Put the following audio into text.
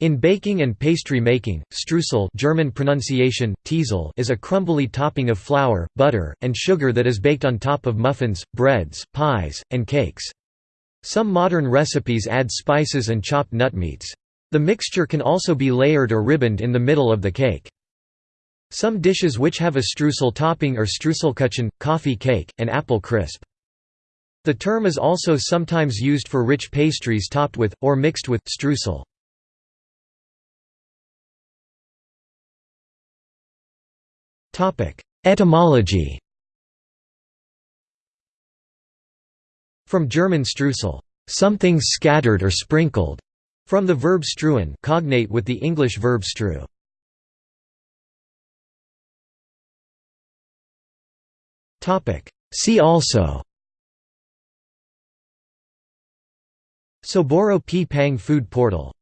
In baking and pastry making, streusel German pronunciation, Teisel is a crumbly topping of flour, butter, and sugar that is baked on top of muffins, breads, pies, and cakes. Some modern recipes add spices and chopped nut meats. The mixture can also be layered or ribboned in the middle of the cake. Some dishes which have a streusel topping are streuselkuchen, coffee cake, and apple crisp. The term is also sometimes used for rich pastries topped with, or mixed with, streusel. Etymology From German streusel, something scattered or sprinkled, from the verb streuen, cognate with the English verb strew. Topic. See also. Soboro P Pang Food Portal